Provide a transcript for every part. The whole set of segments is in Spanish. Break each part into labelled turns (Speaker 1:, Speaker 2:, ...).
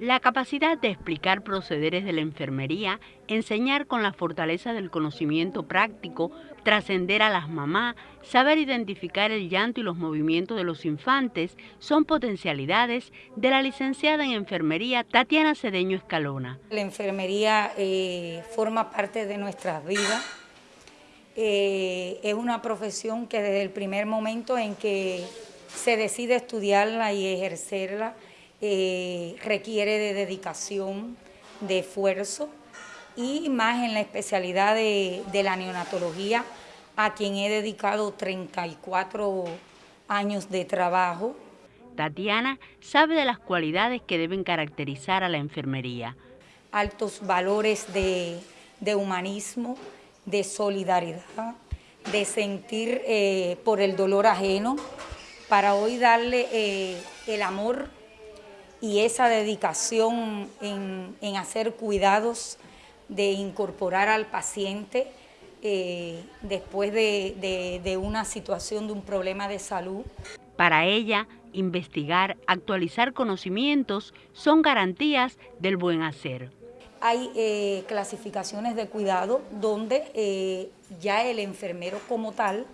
Speaker 1: La capacidad de explicar procederes de la enfermería, enseñar con la fortaleza del conocimiento práctico, trascender a las mamás, saber identificar el llanto y los movimientos de los infantes son potencialidades de la licenciada en enfermería Tatiana Cedeño Escalona.
Speaker 2: La enfermería eh, forma parte de nuestras vidas. Eh, es una profesión que desde el primer momento en que se decide estudiarla y ejercerla, eh, requiere de dedicación, de esfuerzo y más en la especialidad de, la neonatología, a quien he dedicado 34 años de trabajo.
Speaker 1: Tatiana sabe de las cualidades que deben caracterizar a la enfermería.
Speaker 2: Altos valores de, humanismo, de solidaridad, de sentir eh, por el dolor ajeno, para hoy darle eh, el amor y esa dedicación en, hacer cuidados, de incorporar al paciente eh, después de, una situación, de un problema de salud.
Speaker 1: Para ella, investigar, actualizar conocimientos son garantías del buen hacer.
Speaker 2: Hay eh, clasificaciones de cuidado donde eh, ya el enfermero como tal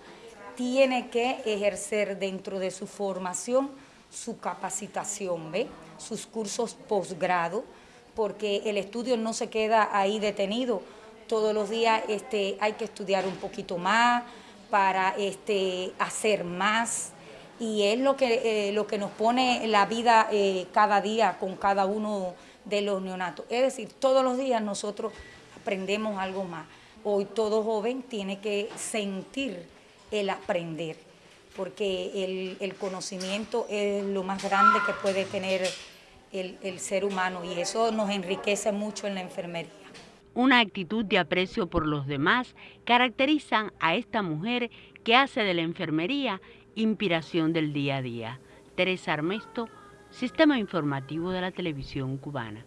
Speaker 2: tiene que ejercer dentro de su formación su capacitación, ¿ve? sus cursos posgrado, porque el estudio no se queda ahí detenido. Todos los días este, hay que estudiar un poquito más para este, hacer más y es lo que, eh, lo que nos pone la vida eh, cada día con cada uno de los neonatos. Es decir, todos los días nosotros aprendemos algo más. Hoy todo joven tiene que sentir el aprender porque el, conocimiento es lo más grande que puede tener el, el ser humano y eso nos enriquece mucho en la enfermería.
Speaker 1: Una actitud de aprecio por los demás caracterizan a esta mujer que hace de la enfermería inspiración del día a día. Teresa Armesto, Sistema Informativo de la Televisión Cubana.